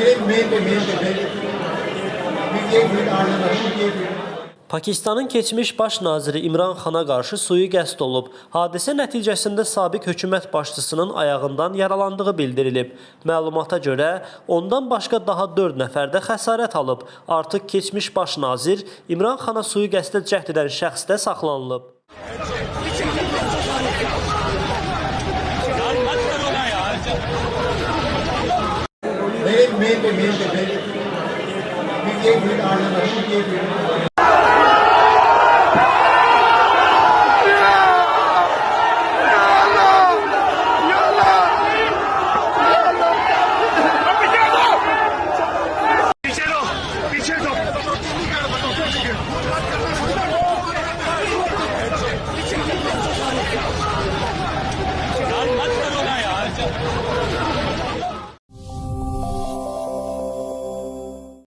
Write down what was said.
Mail, mail de, mail de, mail de. Biz ev bir aileler, bir ev bir. Pakistanın keçmiş baş naziri İmran Xana qarşı suyu qəsd olub. Hadisə nəticəsində sabiq hökumət başçısının ayağından yaralandığı bildirilib. Məlumata görə ondan başqa daha 4 nəfər də xəsarət alıb. Artıq keçmiş baş nazir İmran Xana suyu qəsdə cəhd edən şəxs də saxlanılıb. main pe main pe main pe ye bhi aane wala ye bhi